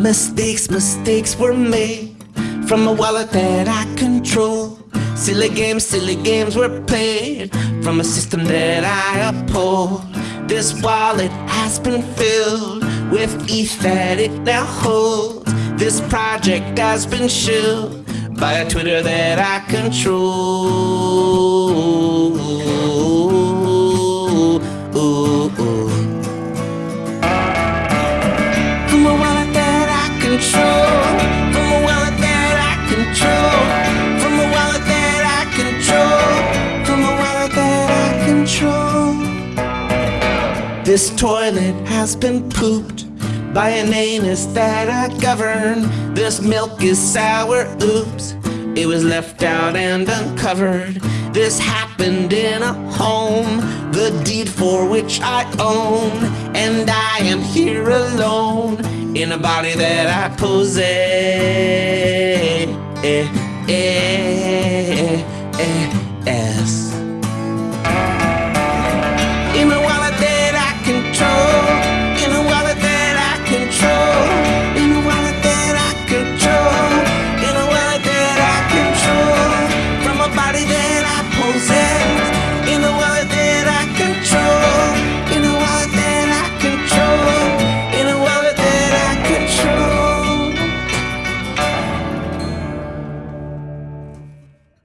Mistakes, mistakes were made from a wallet that I control. Silly games, silly games were played from a system that I uphold. This wallet has been filled with ETH that it now holds. This project has been shilled by a Twitter that I control. Control. This toilet has been pooped by an anus that I govern. This milk is sour, oops. It was left out and uncovered. This happened in a home, the deed for which I own. And I am here alone in a body that I possess. Eh, eh, eh, eh.